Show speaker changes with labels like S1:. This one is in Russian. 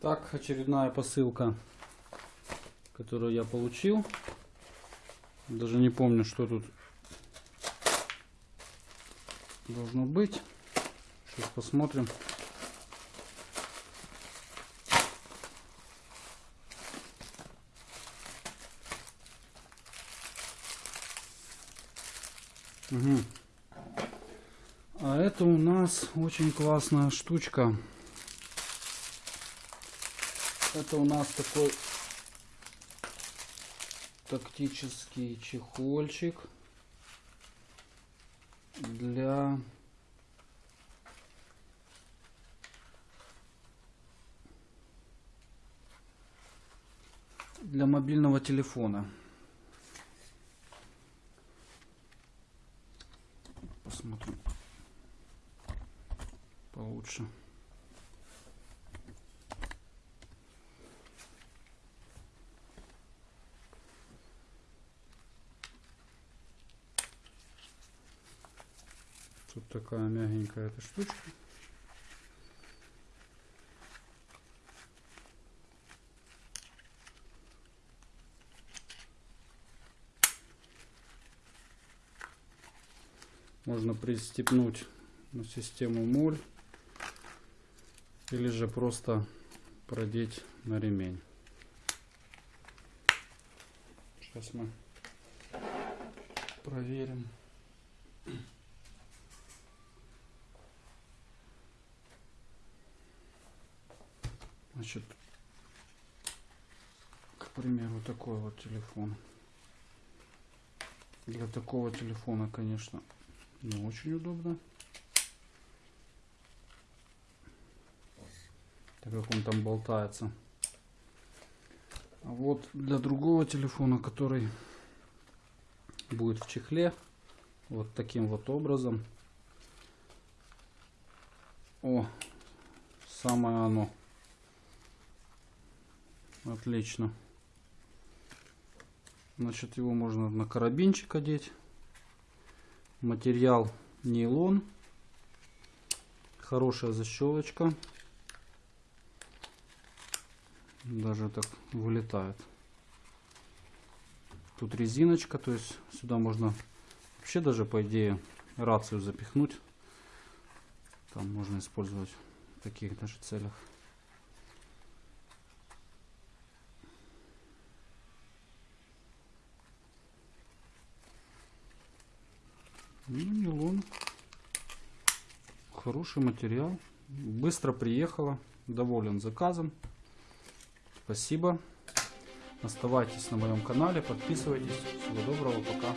S1: Так, очередная посылка, которую я получил. Даже не помню, что тут должно быть. Сейчас посмотрим. Угу. А это у нас очень классная штучка. Это у нас такой тактический чехольчик для для мобильного телефона. Посмотрим получше. Тут такая мягенькая эта штучка. Можно пристегнуть на систему моль или же просто продеть на ремень. Сейчас мы проверим. Значит, к примеру, такой вот телефон. Для такого телефона, конечно, не очень удобно. Так как он там болтается. А вот для другого телефона, который будет в чехле, вот таким вот образом. О, самое оно. Отлично. Значит, его можно на карабинчик одеть. Материал нейлон. Хорошая защелочка. Даже так вылетает. Тут резиночка, то есть сюда можно вообще даже по идее рацию запихнуть. Там можно использовать в таких даже целях. Ну, нейлон. Хороший материал. Быстро приехала. Доволен заказом. Спасибо. Оставайтесь на моем канале, подписывайтесь. Всего доброго, пока.